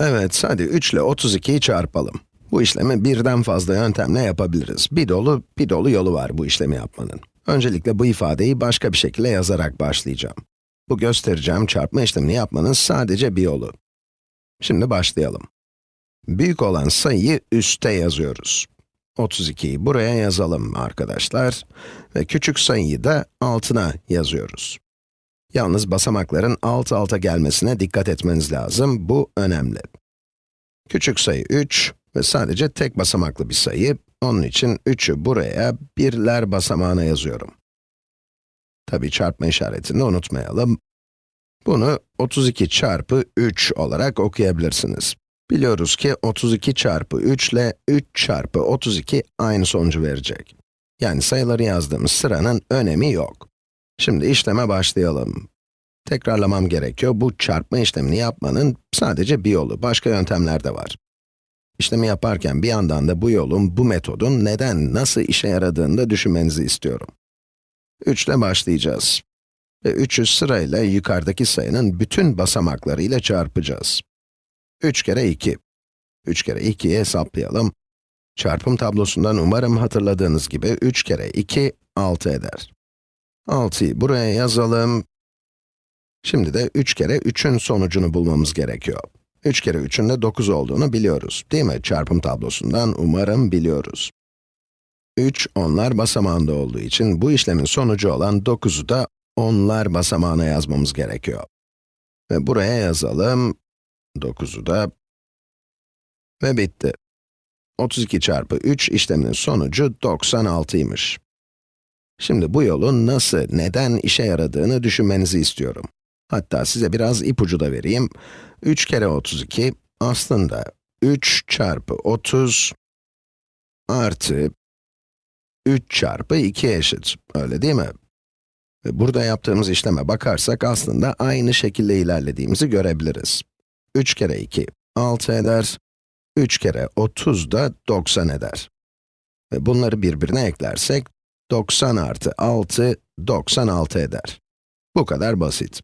Evet, hadi 3 ile 32'yi çarpalım. Bu işlemi birden fazla yöntemle yapabiliriz. Bir dolu, bir dolu yolu var bu işlemi yapmanın. Öncelikle bu ifadeyi başka bir şekilde yazarak başlayacağım. Bu göstereceğim çarpma işlemini yapmanın sadece bir yolu. Şimdi başlayalım. Büyük olan sayıyı üste yazıyoruz. 32'yi buraya yazalım arkadaşlar. Ve küçük sayıyı da altına yazıyoruz. Yalnız basamakların alt alta gelmesine dikkat etmeniz lazım. Bu önemli. Küçük sayı 3 ve sadece tek basamaklı bir sayı. Onun için 3'ü buraya birler basamağına yazıyorum. Tabii çarpma işaretini unutmayalım. Bunu 32 çarpı 3 olarak okuyabilirsiniz. Biliyoruz ki 32 çarpı 3 ile 3 çarpı 32 aynı sonucu verecek. Yani sayıları yazdığımız sıranın önemi yok. Şimdi işleme başlayalım. Tekrarlamam gerekiyor. Bu çarpma işlemini yapmanın sadece bir yolu, başka yöntemler de var. İşlemi yaparken bir yandan da bu yolun, bu metodun neden, nasıl işe yaradığını da düşünmenizi istiyorum. 3 ile başlayacağız. Ve 3'ü sırayla yukarıdaki sayının bütün basamaklarıyla çarpacağız. 3 kere 2. 3 kere 2'yi hesaplayalım. Çarpım tablosundan umarım hatırladığınız gibi 3 kere 2, 6 eder. 6'yı buraya yazalım. Şimdi de 3 kere 3'ün sonucunu bulmamız gerekiyor. 3 kere 3'ün de 9 olduğunu biliyoruz, değil mi? Çarpım tablosundan umarım biliyoruz. 3, onlar basamağında olduğu için bu işlemin sonucu olan 9'u da onlar basamağına yazmamız gerekiyor. Ve buraya yazalım, 9'u da ve bitti. 32 çarpı 3 işleminin sonucu 96'ymış. Şimdi bu yolun nasıl, neden işe yaradığını düşünmenizi istiyorum. Hatta size biraz ipucu da vereyim. 3 kere 32 aslında 3 çarpı 30 artı 3 çarpı 2 eşit. Öyle değil mi? Burada yaptığımız işleme bakarsak aslında aynı şekilde ilerlediğimizi görebiliriz. 3 kere 2, 6 eder. 3 kere 30 da 90 eder. Ve bunları birbirine eklersek, 90 artı 6, 96 eder. Bu kadar basit.